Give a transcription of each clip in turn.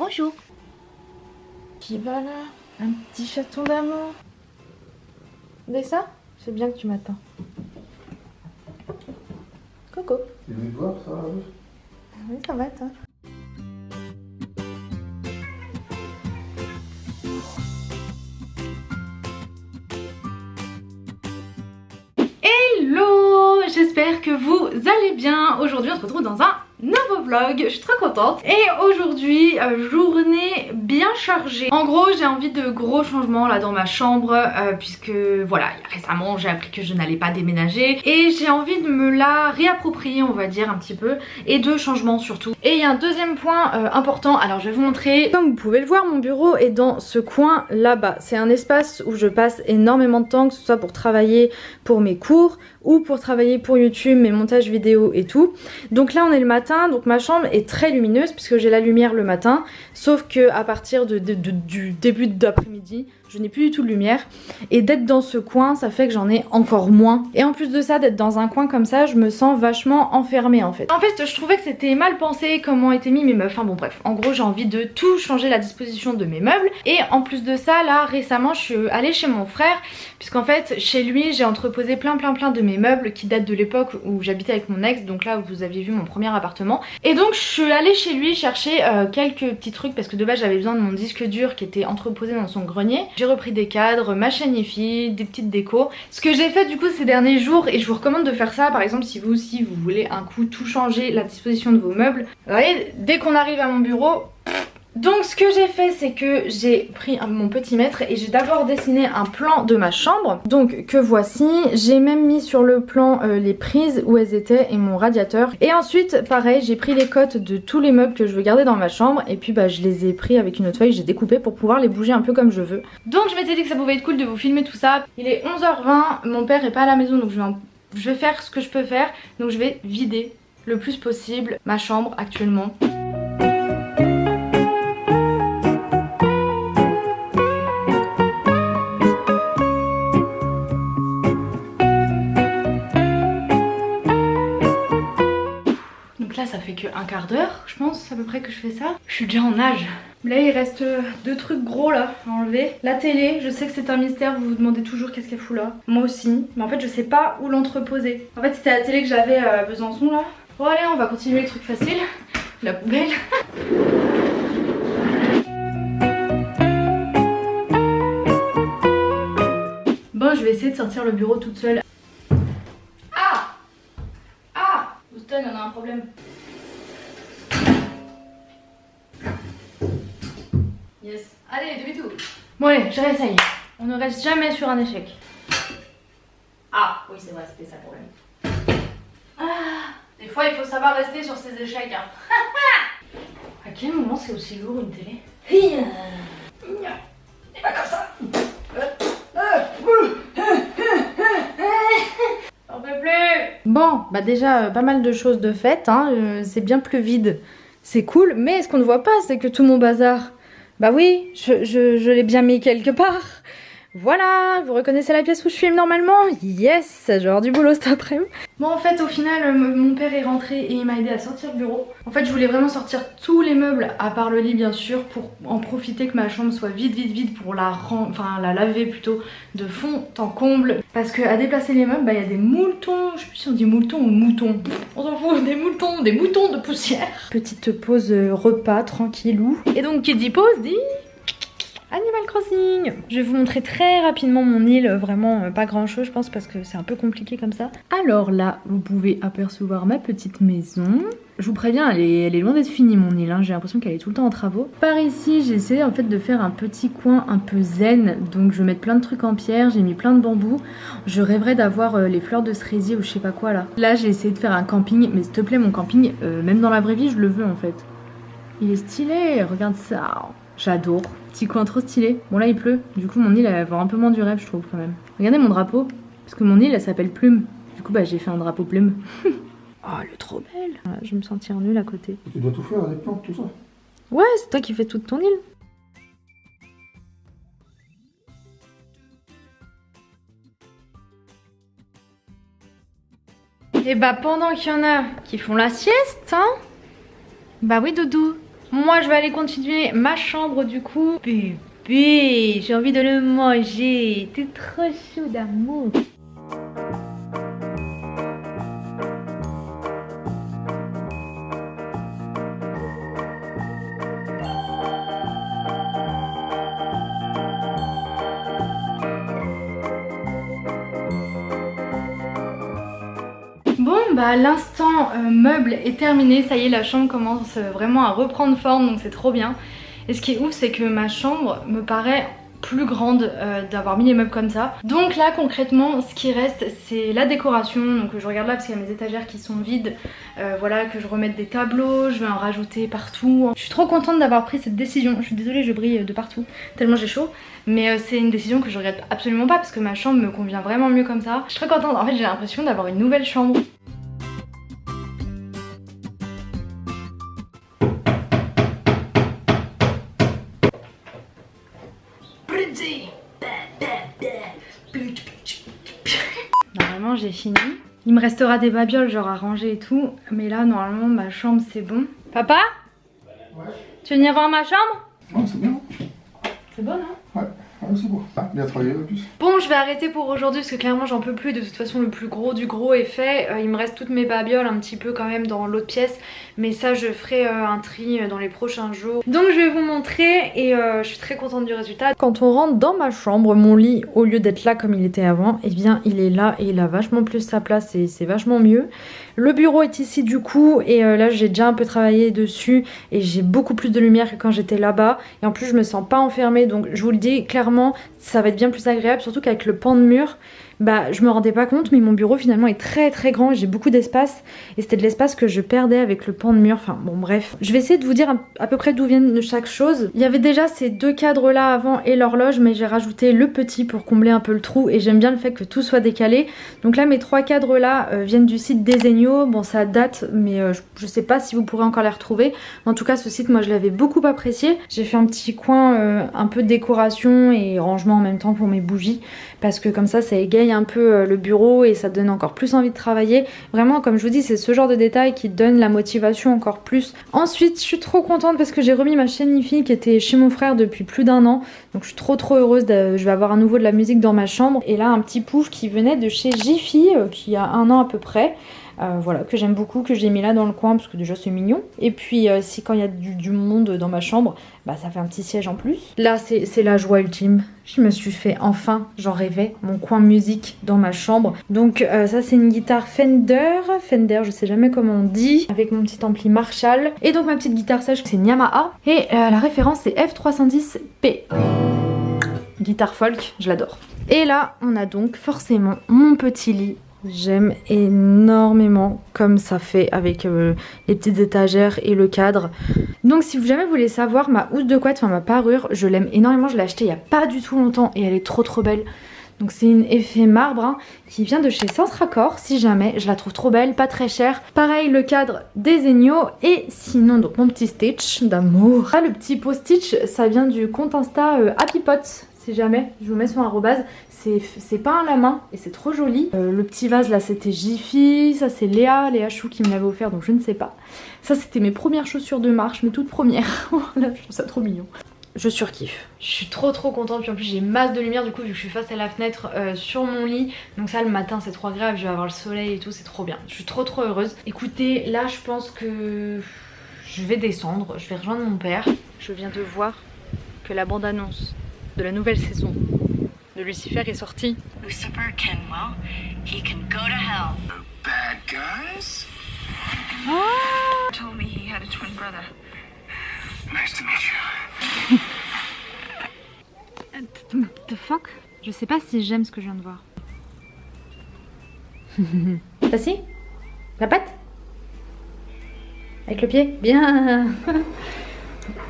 Bonjour. Qui va là? Un petit chaton d'amour. Dès ça C'est bien que tu m'attends. Coco. Tu veux voir ça rouge Oui, ça va toi Hello J'espère que vous allez bien. Aujourd'hui on se retrouve dans un nouveau vlog, je suis très contente. Et aujourd'hui euh, journée bien chargée. En gros j'ai envie de gros changements là dans ma chambre euh, puisque voilà récemment j'ai appris que je n'allais pas déménager. Et j'ai envie de me la réapproprier on va dire un petit peu et de changements surtout. Et il y a un deuxième point euh, important. Alors je vais vous montrer. Comme vous pouvez le voir mon bureau est dans ce coin là-bas. C'est un espace où je passe énormément de temps que ce soit pour travailler pour mes cours ou pour travailler pour YouTube, mes montages vidéo et tout. Donc là on est le matin, donc ma chambre est très lumineuse puisque j'ai la lumière le matin, sauf que à partir du début d'après-midi, je n'ai plus du tout de lumière. Et d'être dans ce coin, ça fait que j'en ai encore moins. Et en plus de ça, d'être dans un coin comme ça, je me sens vachement enfermée en fait. En fait, je trouvais que c'était mal pensé comment étaient mis mes meubles. Enfin bon bref, en gros j'ai envie de tout changer la disposition de mes meubles. Et en plus de ça, là récemment, je suis allée chez mon frère. Puisqu'en fait, chez lui, j'ai entreposé plein plein plein de mes meubles qui datent de l'époque où j'habitais avec mon ex. Donc là, vous aviez vu mon premier appartement. Et donc je suis allée chez lui chercher euh, quelques petits trucs parce que de base j'avais besoin de mon disque dur qui était entreposé dans son grenier. J'ai repris des cadres, ma chaîne des petites décos. Ce que j'ai fait du coup ces derniers jours et je vous recommande de faire ça par exemple si vous aussi vous voulez un coup tout changer la disposition de vos meubles. Vous voyez, dès qu'on arrive à mon bureau, donc ce que j'ai fait c'est que j'ai pris mon petit mètre et j'ai d'abord dessiné un plan de ma chambre. Donc que voici, j'ai même mis sur le plan euh, les prises où elles étaient et mon radiateur. Et ensuite pareil j'ai pris les cotes de tous les meubles que je veux garder dans ma chambre et puis bah je les ai pris avec une autre feuille, j'ai découpé pour pouvoir les bouger un peu comme je veux. Donc je m'étais dit que ça pouvait être cool de vous filmer tout ça. Il est 11h20, mon père est pas à la maison donc je vais, je vais faire ce que je peux faire. Donc je vais vider le plus possible ma chambre actuellement. Ça fait que un quart d'heure, je pense, à peu près que je fais ça. Je suis déjà en âge. Là, il reste deux trucs gros là à enlever. La télé, je sais que c'est un mystère, vous vous demandez toujours qu'est-ce qu'elle fout là. Moi aussi, mais en fait, je sais pas où l'entreposer. En fait, c'était la télé que j'avais à Besançon là. Bon, allez, on va continuer les trucs faciles. La poubelle. Bon, je vais essayer de sortir le bureau toute seule. Ah Ah Houston, on a un problème. Allez, demi tout. Bon allez, je réessaye. On ne reste jamais sur un échec. Ah, oui c'est vrai, c'était ça le problème. Ah, des fois il faut savoir rester sur ses échecs. Hein. à quel moment c'est aussi lourd une télé C'est pas comme ça On peut plus Bon, bah déjà euh, pas mal de choses de faites, hein. Euh, c'est bien plus vide. C'est cool, mais ce qu'on ne voit pas, c'est que tout mon bazar bah oui, je, je, l'ai bien mis quelque part. Voilà, vous reconnaissez la pièce où je filme normalement? Yes, genre du boulot cet après-midi. Bon en fait au final euh, mon père est rentré et il m'a aidé à sortir le bureau. En fait je voulais vraiment sortir tous les meubles à part le lit bien sûr pour en profiter que ma chambre soit vide vide vide pour la enfin la laver plutôt de fond en comble. Parce que à déplacer les meubles bah il y a des moutons, je sais plus si on dit moutons ou moutons, on s'en fout, des moutons, des moutons de poussière. Petite pause euh, repas tranquillou. Et donc qui dit pause dit Animal Crossing Je vais vous montrer très rapidement mon île, vraiment euh, pas grand chose je pense parce que c'est un peu compliqué comme ça. Alors là, vous pouvez apercevoir ma petite maison. Je vous préviens, elle est, loin d'être finie mon île, hein. j'ai l'impression qu'elle est tout le temps en travaux. Par ici, j'ai essayé en fait de faire un petit coin un peu zen, donc je vais mettre plein de trucs en pierre, j'ai mis plein de bambous. Je rêverais d'avoir euh, les fleurs de cerisier ou je sais pas quoi là. Là, j'ai essayé de faire un camping, mais s'il te plaît, mon camping, euh, même dans la vraie vie, je le veux en fait. Il est stylé, regarde ça. J'adore. Petit coin trop stylé. Bon là il pleut, du coup mon île elle va avoir un peu moins du rêve je trouve quand même. Regardez mon drapeau, parce que mon île elle s'appelle Plume. Du coup bah j'ai fait un drapeau plume. oh elle est trop belle. je vais me sentir nulle à côté. Tu dois tout faire, les plantes, tout ça Ouais c'est toi qui fais toute ton île. Et bah pendant qu'il y en a qui font la sieste, hein Bah oui Doudou, Moi je vais aller continuer ma chambre du coup. Bébé, j'ai envie de le manger. T'es trop chaud d'amour. Bah l'instant euh, meuble est terminé, ça y est la chambre commence euh, vraiment à reprendre forme donc c'est trop bien. Et ce qui est ouf c'est que ma chambre me paraît plus grande euh, d'avoir mis les meubles comme ça. Donc là concrètement ce qui reste c'est la décoration. Donc je regarde là parce qu'il y a mes étagères qui sont vides. voilà que je remette des tableaux, je vais en rajouter partout. Je suis trop contente d'avoir pris cette décision. Je suis désolée je brille de partout tellement j'ai chaud. Mais c'est une décision que je regrette absolument pas parce que ma chambre me convient vraiment mieux comme ça. Je suis très contente. En fait j'ai l'impression d'avoir une nouvelle chambre. J'ai fini. Il me restera des babioles genre à ranger et tout. Mais là normalement ma chambre c'est bon. Papa? Ouais. Tu veux venir voir ma chambre? Non, c'est bien. C'est bon hein? Ouais, Ah. Bon je vais arrêter pour aujourd'hui parce que clairement j'en peux plus. De toute façon le plus gros du gros est fait. Euh, il me reste toutes mes babioles un petit peu quand même dans l'autre pièce. Mais ça je ferai euh, un tri euh, dans les prochains jours. Donc je vais vous montrer et je suis très contente du résultat. Quand on rentre dans ma chambre, mon lit, au lieu d'être là comme il était avant, eh bien il est là et il a vachement plus sa place et c'est vachement mieux. Le bureau est ici du coup et là j'ai déjà un peu travaillé dessus et j'ai beaucoup plus de lumière que quand j'étais là-bas. Et en plus je me sens pas enfermée donc je vous le dis clairement ça va être bien plus agréable surtout qu'avec le pan de mur bah je me rendais pas compte mais mon bureau finalement est très très grand j'ai beaucoup d'espace. Et c'était de l'espace que je perdais avec le pan de mur. Enfin bon bref. Je vais essayer de vous dire à peu près d'où viennent chaque chose. Il y avait déjà ces deux cadres là avant et l'horloge mais j'ai rajouté le petit pour combler un peu le trou. Et j'aime bien le fait que tout soit décalé. Donc là mes trois cadres là euh, viennent du site Desenio bon ça date mais euh, je, je, sais pas si vous pourrez encore les retrouver. En tout cas ce site moi je l'avais beaucoup apprécié. J'ai fait un petit coin euh, un peu de décoration et rangement en même temps pour mes bougies. Parce que comme ça ça égaye un peu euh, le bureau et ça donne encore plus envie de travailler. Vraiment comme je vous dis c'est ce genre de détails qui donne la motivation encore plus. Ensuite je suis trop contente parce que j'ai remis ma chaîne IFI qui était chez mon frère depuis plus d'un an. Donc je suis trop trop heureuse, je vais avoir à nouveau de la musique dans ma chambre. Et là un petit pouf qui venait de chez Jiffy euh, qui a un an à peu près. Euh, voilà, que j'aime beaucoup, que j'ai mis là dans le coin parce que déjà c'est mignon. Et puis euh, si quand il y a du, monde dans ma chambre, bah ça fait un petit siège en plus. Là c'est la joie ultime. Je me suis fait enfin, j'en rêvais, mon coin musique dans ma chambre. Donc euh, ça c'est une guitare Fender, Fender je sais jamais comment on dit, avec mon petit ampli Marshall. Et donc ma petite guitare sèche c'est Yamaha. Et la référence c'est F310P. Guitare folk, je l'adore. Et là on a donc forcément mon petit lit J'aime énormément comme ça fait avec euh, les petites étagères et le cadre. Donc si vous jamais voulez savoir ma housse de couette, enfin ma parure, je l'aime énormément. Je l'ai achetée il n'y a pas du tout longtemps et elle est trop trop belle. Donc c'est une effet marbre hein, qui vient de chez Sens Raccord si jamais. Je la trouve trop belle, pas très chère. Pareil le cadre des et sinon donc mon petit stitch d'amour. Ah le petit pot stitch ça vient du compte Insta euh, Happy Pot si jamais, je vous mets sur un rebase, c'est peint à la main et c'est trop joli. Euh, le petit vase là c'était Jiffy, ça c'est Léa, Léa Chou qui me l'avait offert donc je ne sais pas. Ça c'était mes premières chaussures de marche, mes toutes premières. voilà, je trouve ça trop mignon. Je surkiffe. Je suis trop trop contente, puis en plus j'ai masse de lumière du coup vu que je suis face à la fenêtre euh, sur mon lit. Donc ça le matin c'est trop agréable, je vais avoir le soleil et tout, c'est trop bien. Je suis trop trop heureuse. Écoutez, là je pense que je vais descendre, je vais rejoindre mon père. Je viens de voir que la bande annonce de la nouvelle saison de Lucifer est sortie. Lucifer Kenwell, he can go to hell. The bad guys? Oh! Told me he had a twin brother. Nice to meet you. The fuck? Je sais pas si j'aime ce que je viens de voir. T'as si? La patte? Avec le pied? Bien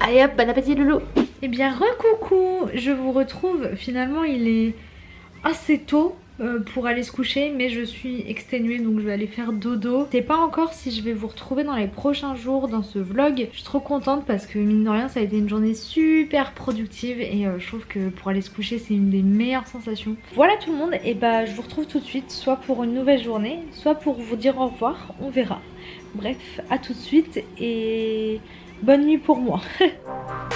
Allez hop, bon appétit loulou Eh bien recoucou Je vous retrouve, finalement il est assez tôt euh, pour aller se coucher mais je suis exténuée donc je vais aller faire dodo. Je sais pas encore si je vais vous retrouver dans les prochains jours dans ce vlog. Je suis trop contente parce que mine de rien ça a été une journée super productive et euh, je trouve que pour aller se coucher c'est une des meilleures sensations. Voilà tout le monde et bah je vous retrouve tout de suite soit pour une nouvelle journée soit pour vous dire au revoir, on verra. Bref à tout de suite et bonne nuit pour moi.